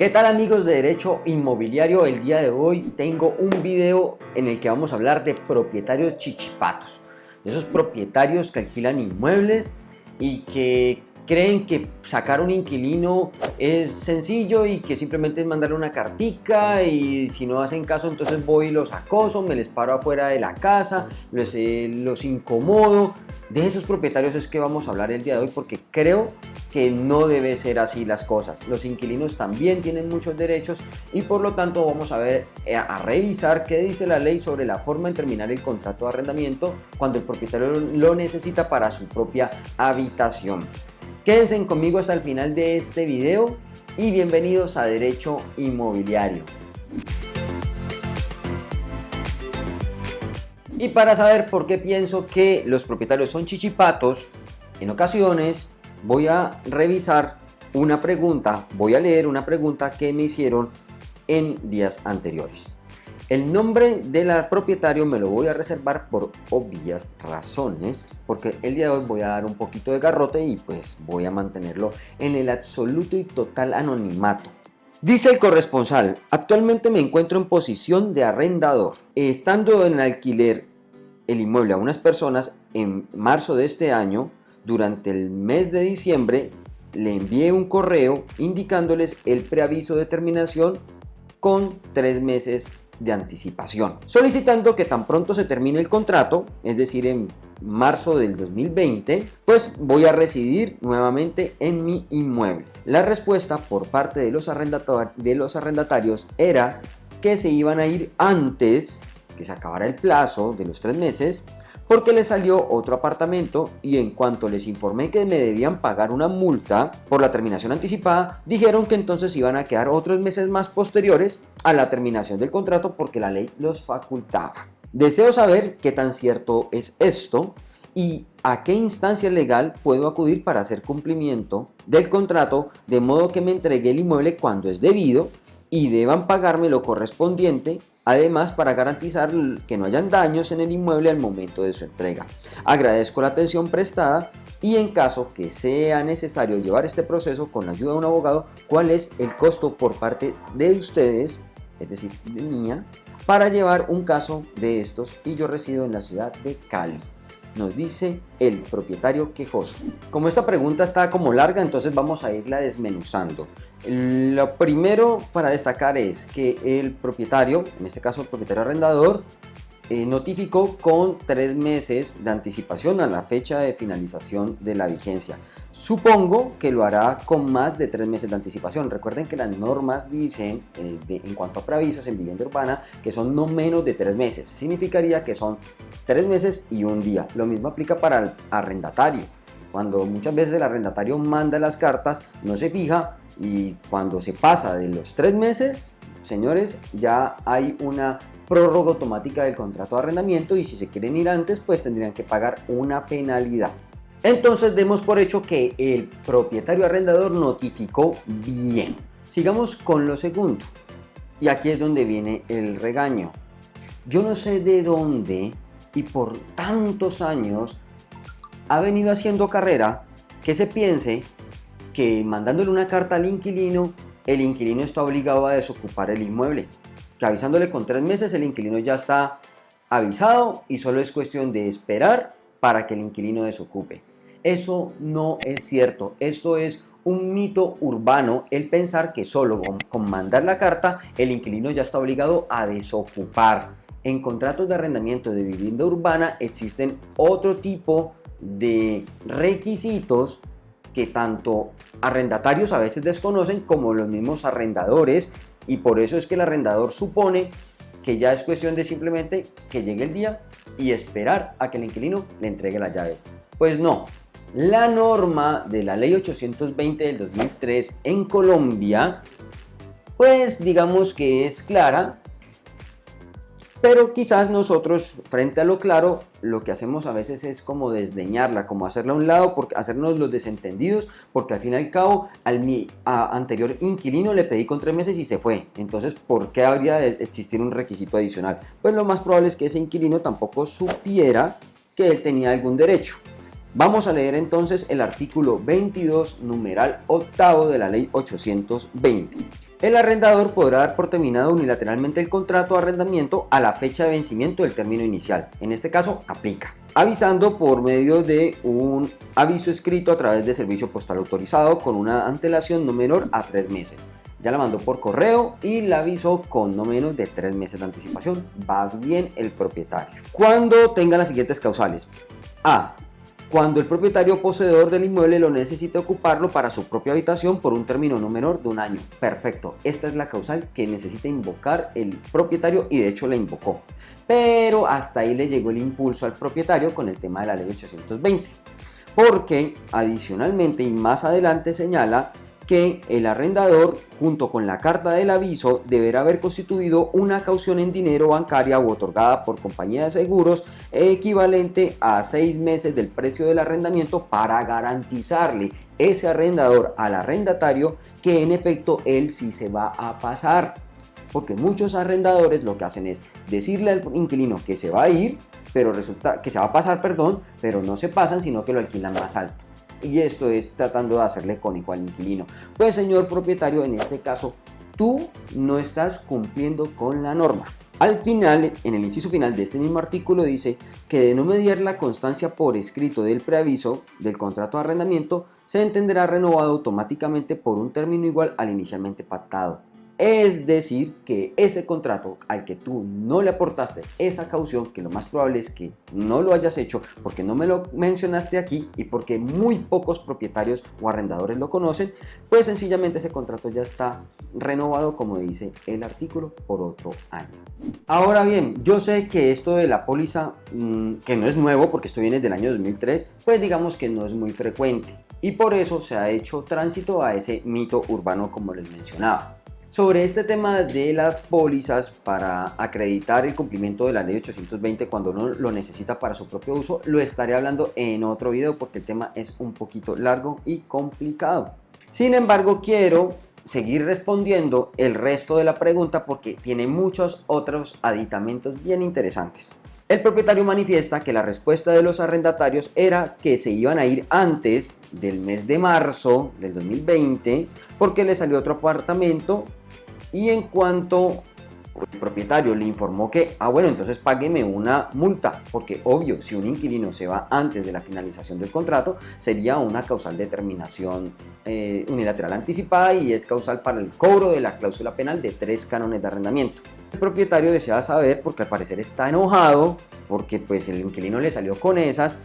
¿Qué tal amigos de Derecho Inmobiliario? El día de hoy tengo un video en el que vamos a hablar de propietarios chichipatos. De esos propietarios que alquilan inmuebles y que creen que sacar un inquilino es sencillo y que simplemente es mandarle una cartica y si no hacen caso entonces voy y los acoso, me les paro afuera de la casa, los, eh, los incomodo. De esos propietarios es que vamos a hablar el día de hoy porque creo que no debe ser así las cosas. Los inquilinos también tienen muchos derechos y por lo tanto vamos a ver, eh, a revisar qué dice la ley sobre la forma en terminar el contrato de arrendamiento cuando el propietario lo necesita para su propia habitación. Quédense conmigo hasta el final de este video y bienvenidos a Derecho Inmobiliario. Y para saber por qué pienso que los propietarios son chichipatos, en ocasiones voy a revisar una pregunta, voy a leer una pregunta que me hicieron en días anteriores. El nombre del propietario me lo voy a reservar por obvias razones, porque el día de hoy voy a dar un poquito de garrote y pues voy a mantenerlo en el absoluto y total anonimato. Dice el corresponsal, actualmente me encuentro en posición de arrendador. Estando en alquiler el inmueble a unas personas en marzo de este año, durante el mes de diciembre le envié un correo indicándoles el preaviso de terminación con tres meses de anticipación, solicitando que tan pronto se termine el contrato, es decir, en marzo del 2020, pues voy a residir nuevamente en mi inmueble. La respuesta por parte de los, de los arrendatarios era que se iban a ir antes que se acabara el plazo de los tres meses porque les salió otro apartamento y en cuanto les informé que me debían pagar una multa por la terminación anticipada, dijeron que entonces iban a quedar otros meses más posteriores a la terminación del contrato porque la ley los facultaba. Deseo saber qué tan cierto es esto y a qué instancia legal puedo acudir para hacer cumplimiento del contrato de modo que me entregue el inmueble cuando es debido y deban pagarme lo correspondiente Además, para garantizar que no hayan daños en el inmueble al momento de su entrega. Agradezco la atención prestada y en caso que sea necesario llevar este proceso con la ayuda de un abogado, cuál es el costo por parte de ustedes, es decir, de mía, para llevar un caso de estos y yo resido en la ciudad de Cali nos dice el propietario quejoso. Como esta pregunta está como larga, entonces vamos a irla desmenuzando. Lo primero para destacar es que el propietario, en este caso el propietario arrendador, eh, notificó con tres meses de anticipación a la fecha de finalización de la vigencia. Supongo que lo hará con más de tres meses de anticipación. Recuerden que las normas dicen, eh, en cuanto a preavisos en vivienda urbana, que son no menos de tres meses. Significaría que son tres meses y un día. Lo mismo aplica para el arrendatario. Cuando muchas veces el arrendatario manda las cartas, no se fija y cuando se pasa de los tres meses, señores, ya hay una prórroga automática del contrato de arrendamiento y si se quieren ir antes, pues tendrían que pagar una penalidad. Entonces demos por hecho que el propietario arrendador notificó bien. Sigamos con lo segundo. Y aquí es donde viene el regaño. Yo no sé de dónde y por tantos años ha venido haciendo carrera que se piense que mandándole una carta al inquilino, el inquilino está obligado a desocupar el inmueble. Que avisándole con tres meses el inquilino ya está avisado y solo es cuestión de esperar para que el inquilino desocupe. Eso no es cierto. Esto es un mito urbano el pensar que solo con, mandar la carta el inquilino ya está obligado a desocupar. En contratos de arrendamiento de vivienda urbana existen otro tipo de requisitos que tanto arrendatarios a veces desconocen como los mismos arrendadores y por eso es que el arrendador supone que ya es cuestión de simplemente que llegue el día y esperar a que el inquilino le entregue las llaves. Pues no, la norma de la ley 820 del 2003 en Colombia pues digamos que es clara pero quizás nosotros, frente a lo claro, lo que hacemos a veces es como desdeñarla, como hacerla a un lado, porque hacernos los desentendidos, porque al fin y al cabo al mi anterior inquilino le pedí con tres meses y se fue. Entonces, ¿por qué habría de existir un requisito adicional? Pues lo más probable es que ese inquilino tampoco supiera que él tenía algún derecho. Vamos a leer entonces el artículo 22, numeral octavo de la ley 820. El arrendador podrá dar por terminado unilateralmente el contrato de arrendamiento a la fecha de vencimiento del término inicial. En este caso, aplica. Avisando por medio de un aviso escrito a través de servicio postal autorizado con una antelación no menor a tres meses. Ya la mandó por correo y la avisó con no menos de tres meses de anticipación. Va bien el propietario. Cuando tenga las siguientes causales. A cuando el propietario poseedor del inmueble lo necesite ocuparlo para su propia habitación por un término no menor de un año. Perfecto, esta es la causal que necesita invocar el propietario y de hecho la invocó. Pero hasta ahí le llegó el impulso al propietario con el tema de la ley 820. Porque adicionalmente y más adelante señala que el arrendador, junto con la carta del aviso, deberá haber constituido una caución en dinero bancaria o otorgada por compañía de seguros equivalente a seis meses del precio del arrendamiento para garantizarle ese arrendador al arrendatario que en efecto él sí se va a pasar. Porque muchos arrendadores lo que hacen es decirle al inquilino que se va a ir, pero resulta que se va a pasar, perdón, pero no se pasan, sino que lo alquilan más alto y esto es tratando de hacerle cónico al inquilino. Pues señor propietario, en este caso, tú no estás cumpliendo con la norma. Al final, en el inciso final de este mismo artículo dice que de no mediar la constancia por escrito del preaviso del contrato de arrendamiento, se entenderá renovado automáticamente por un término igual al inicialmente pactado. Es decir, que ese contrato al que tú no le aportaste esa caución, que lo más probable es que no lo hayas hecho porque no me lo mencionaste aquí y porque muy pocos propietarios o arrendadores lo conocen, pues sencillamente ese contrato ya está renovado, como dice el artículo, por otro año. Ahora bien, yo sé que esto de la póliza, mm, que no es nuevo porque esto viene del año 2003, pues digamos que no es muy frecuente y por eso se ha hecho tránsito a ese mito urbano como les mencionaba. Sobre este tema de las pólizas para acreditar el cumplimiento de la ley 820 cuando uno lo necesita para su propio uso, lo estaré hablando en otro video porque el tema es un poquito largo y complicado. Sin embargo, quiero seguir respondiendo el resto de la pregunta porque tiene muchos otros aditamentos bien interesantes. El propietario manifiesta que la respuesta de los arrendatarios era que se iban a ir antes del mes de marzo del 2020 porque le salió otro apartamento y en cuanto el propietario le informó que, ah bueno, entonces págueme una multa, porque obvio, si un inquilino se va antes de la finalización del contrato, sería una causal de terminación eh, unilateral anticipada y es causal para el cobro de la cláusula penal de tres cánones de arrendamiento. El propietario desea saber, porque al parecer está enojado, porque pues el inquilino le salió con esas,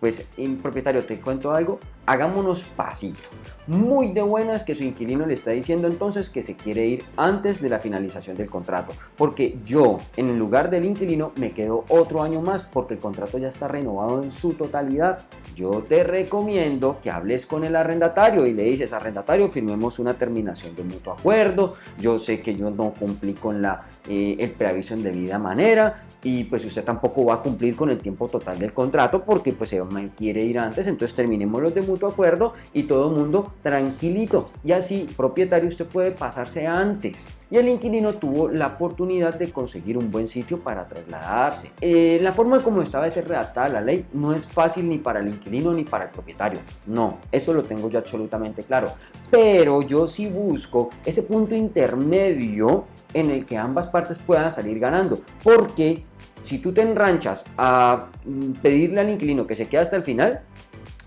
pues propietario te cuento algo, hagámonos pasito. Muy de buenas que su inquilino le está diciendo entonces que se quiere ir antes de la finalización del contrato. Porque yo, en el lugar del inquilino, me quedo otro año más porque el contrato ya está renovado en su totalidad. Yo te recomiendo que hables con el arrendatario y le dices, arrendatario, firmemos una terminación de mutuo acuerdo. Yo sé que yo no cumplí con la, eh, el preaviso en debida manera y pues usted tampoco va a cumplir con el tiempo total del contrato porque pues me quiere ir antes. Entonces terminemos los de mutuo acuerdo y todo el mundo tranquilito. Y así, propietario, usted puede pasarse antes. Y el inquilino tuvo la oportunidad de conseguir un buen sitio para trasladarse. Eh, la forma como estaba de ser redactada la ley no es fácil ni para el inquilino ni para el propietario. No, eso lo tengo yo absolutamente claro. Pero yo sí busco ese punto intermedio en el que ambas partes puedan salir ganando. Porque si tú te enranchas a mm, pedirle al inquilino que se quede hasta el final,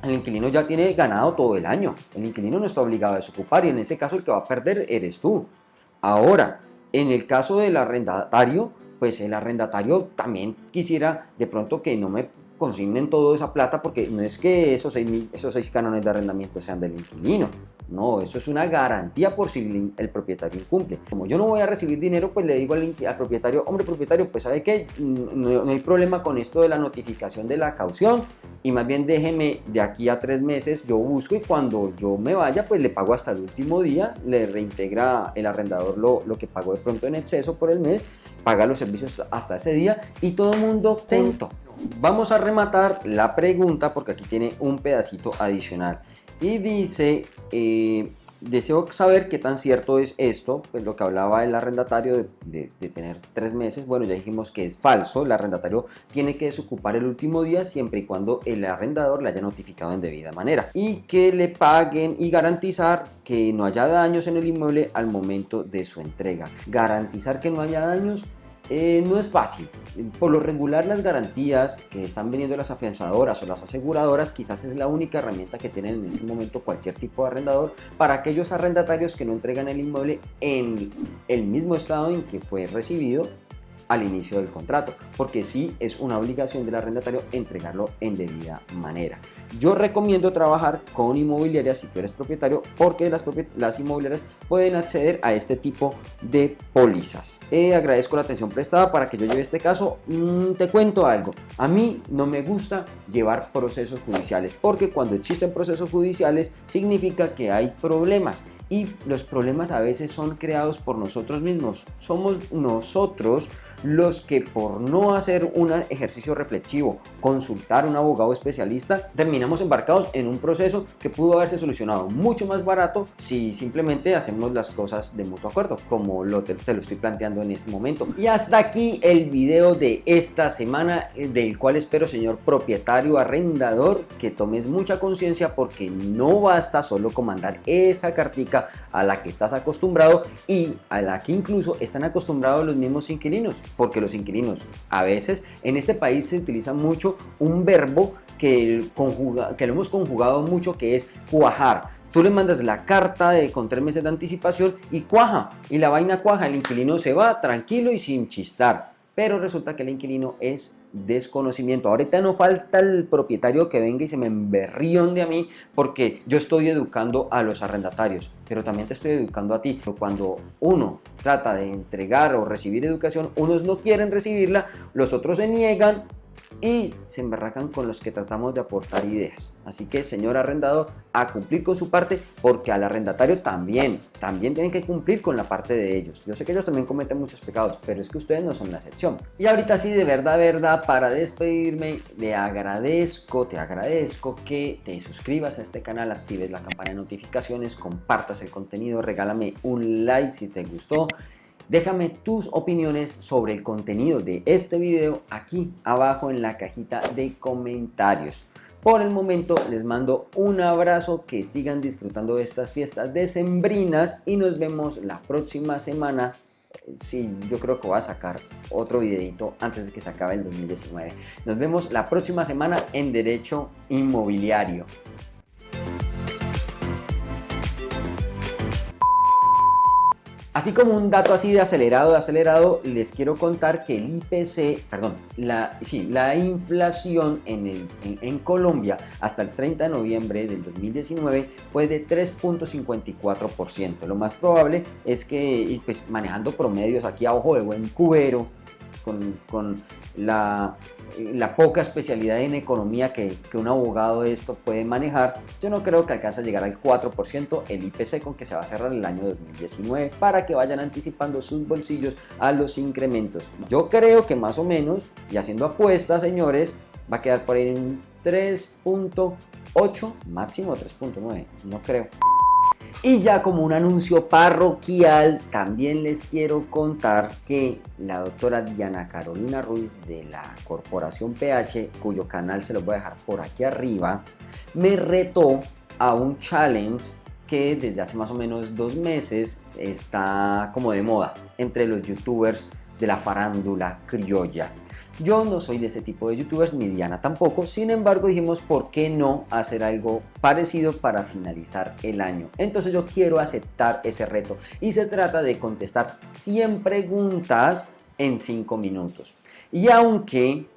el inquilino ya tiene ganado todo el año. El inquilino no está obligado a desocupar y en ese caso el que va a perder eres tú. Ahora, en el caso del arrendatario, pues el arrendatario también quisiera de pronto que no me consignen toda esa plata porque no es que esos seis, esos seis cánones de arrendamiento sean del inquilino. No, eso es una garantía por si el propietario incumple. Como yo no voy a recibir dinero, pues le digo al, propietario, hombre propietario, pues sabe que no, no, hay problema con esto de la notificación de la caución y más bien déjeme de aquí a tres meses, yo busco y cuando yo me vaya, pues le pago hasta el último día, le reintegra el arrendador lo, lo que pagó de pronto en exceso por el mes, paga los servicios hasta ese día y todo el mundo contento. Vamos a rematar la pregunta porque aquí tiene un pedacito adicional y dice, eh, deseo saber qué tan cierto es esto, pues lo que hablaba el arrendatario de, de, tener tres meses, bueno ya dijimos que es falso, el arrendatario tiene que desocupar el último día siempre y cuando el arrendador le haya notificado en debida manera y que le paguen y garantizar que no haya daños en el inmueble al momento de su entrega. Garantizar que no haya daños eh, no es fácil. Por lo regular las garantías que están vendiendo las afianzadoras o las aseguradoras quizás es la única herramienta que tienen en este momento cualquier tipo de arrendador para aquellos arrendatarios que no entregan el inmueble en el mismo estado en que fue recibido al inicio del contrato, porque sí es una obligación del arrendatario entregarlo en debida manera. Yo recomiendo trabajar con inmobiliarias si tú eres propietario, porque las, las inmobiliarias pueden acceder a este tipo de pólizas. Eh, agradezco la atención prestada para que yo lleve este caso. Mm, te cuento algo, a mí no me gusta llevar procesos judiciales, porque cuando existen procesos judiciales significa que hay problemas y los problemas a veces son creados por nosotros mismos. Somos nosotros los que por no hacer un ejercicio reflexivo, consultar a un abogado especialista, terminamos embarcados en un proceso que pudo haberse solucionado mucho más barato si simplemente hacemos las cosas de mutuo acuerdo, como lo te, te lo estoy planteando en este momento. Y hasta aquí el video de esta semana, eh, del cual espero, señor propietario arrendador, que tomes mucha conciencia porque no basta solo con mandar esa cartica a la que estás acostumbrado y a la que incluso están acostumbrados los mismos inquilinos, porque los inquilinos a veces en este país se utiliza mucho un verbo que, conjuga, que lo hemos conjugado mucho que es cuajar. Tú le mandas la carta de con tres meses de anticipación y cuaja, y la vaina cuaja, el inquilino se va tranquilo y sin chistar pero resulta que el inquilino es desconocimiento. Ahorita no falta el propietario que venga y se me emberrionde a mí porque yo estoy educando a los arrendatarios, pero también te estoy educando a ti. Cuando uno trata de entregar o recibir educación, unos no quieren recibirla, los otros se niegan y se emberracan con los que tratamos de aportar ideas. Así que, señor arrendador, a cumplir con su parte, porque al arrendatario también, también tienen que cumplir con la parte de ellos. Yo sé que ellos también cometen muchos pecados, pero es que ustedes no son la excepción. Y ahorita sí, de verdad, verdad, para despedirme, le agradezco, te agradezco que te suscribas a este canal, actives la campana de notificaciones, compartas el contenido, regálame un like si te gustó Déjame tus opiniones sobre el contenido de este video aquí abajo en la cajita de comentarios. Por el momento les mando un abrazo, que sigan disfrutando de estas fiestas decembrinas y nos vemos la próxima semana. Sí, yo creo que voy a sacar otro videito antes de que se acabe el 2019. Nos vemos la próxima semana en Derecho Inmobiliario. Así como un dato así de acelerado, de acelerado, les quiero contar que el IPC, perdón, la, inflación en, Colombia hasta el 30 de noviembre del 2019 fue de 3.54%. Lo más probable es que, pues, manejando promedios aquí a ojo de buen cubero, con, la, poca especialidad en economía que, que, un abogado de esto puede manejar, yo no creo que alcance a llegar al 4% el IPC con que se va a cerrar el año 2019 para que vayan anticipando sus bolsillos a los incrementos. Yo creo que más o menos, y haciendo apuestas señores, va a quedar por ahí en 3.8, máximo 3.9, no creo. Y ya como un anuncio parroquial, también les quiero contar que la doctora Diana Carolina Ruiz de la Corporación PH, cuyo canal se los voy a dejar por aquí arriba, me retó a un challenge que desde hace más o menos dos meses está como de moda entre los youtubers de la farándula criolla. Yo no soy de ese tipo de youtubers, ni Diana tampoco, sin embargo dijimos por qué no hacer algo parecido para finalizar el año. Entonces yo quiero aceptar ese reto y se trata de contestar 100 preguntas en 5 minutos. Y aunque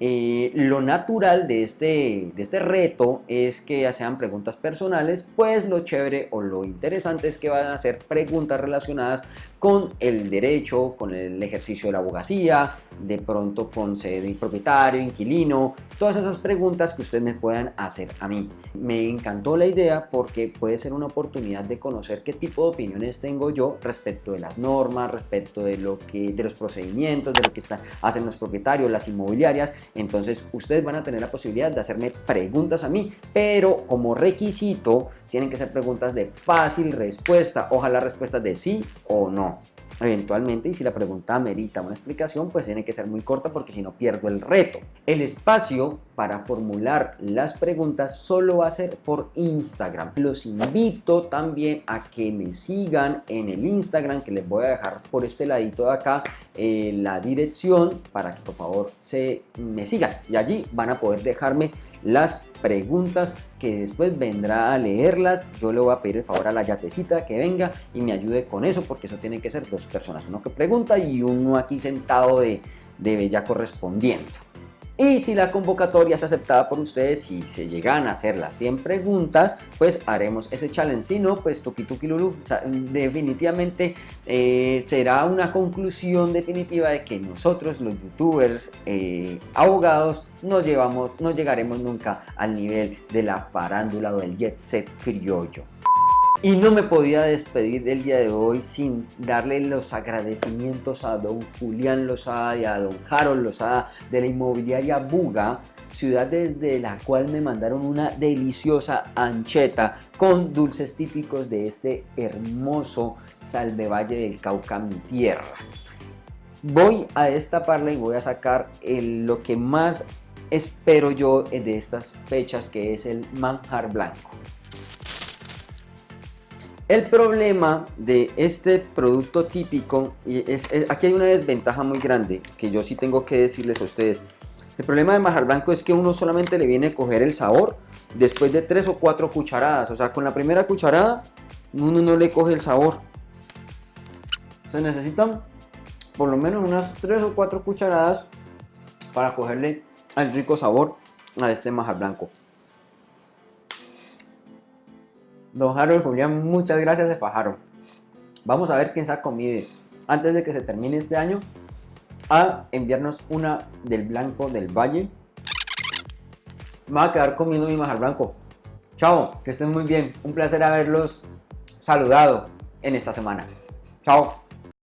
eh, lo natural de este, de este reto es que sean preguntas personales, pues lo chévere o lo interesante es que van a ser preguntas relacionadas con el derecho, con el ejercicio de la abogacía, de pronto con ser propietario, inquilino, todas esas preguntas que ustedes me puedan hacer a mí. Me encantó la idea porque puede ser una oportunidad de conocer qué tipo de opiniones tengo yo respecto de las normas, respecto de, lo que, de los procedimientos, de lo que están, hacen los propietarios, las inmobiliarias. Entonces ustedes van a tener la posibilidad de hacerme preguntas a mí, pero como requisito tienen que ser preguntas de fácil respuesta, ojalá respuestas de sí o no eventualmente y si la pregunta merita una explicación pues tiene que ser muy corta porque si no pierdo el reto. El espacio para formular las preguntas solo va a ser por Instagram. Los invito también a que me sigan en el Instagram que les voy a dejar por este ladito de acá eh, la dirección para que por favor se me sigan y allí van a poder dejarme las preguntas que después vendrá a leerlas. Yo le voy a pedir el favor a la yatecita que venga y me ayude con eso porque eso tiene que ser dos personas, uno que pregunta y uno aquí sentado de, de bella correspondiendo. Y si la convocatoria es aceptada por ustedes, si se llegan a hacer las 100 preguntas, pues haremos ese challenge. Si no, pues tuki tuki lulu. definitivamente eh, será una conclusión definitiva de que nosotros, los youtubers eh, abogados, no, llevamos, no llegaremos nunca al nivel de la farándula o del jet set criollo. Y no me podía despedir del día de hoy sin darle los agradecimientos a don Julián Lozada y a don Harold Lozada de la inmobiliaria Buga, ciudad desde la cual me mandaron una deliciosa ancheta con dulces típicos de este hermoso Salve del Cauca, mi tierra. Voy a destaparla y voy a sacar lo que más espero yo de estas fechas que es el manjar blanco. El problema de este producto típico, y es, aquí hay una desventaja muy grande que yo sí tengo que decirles a ustedes. El problema del majar blanco es que uno solamente le viene a coger el sabor después de tres o cuatro cucharadas. O sea, con la primera cucharada uno no le coge el sabor. Se necesitan por lo menos unas tres o cuatro cucharadas para cogerle el rico sabor a este majar blanco. Don Harold Julián, muchas gracias, se fajaron. Vamos a ver quién saca comida antes de que se termine este año a enviarnos una del blanco del valle. Me voy a quedar comiendo mi majar blanco. Chao, que estén muy bien. Un placer haberlos saludado en esta semana. Chao.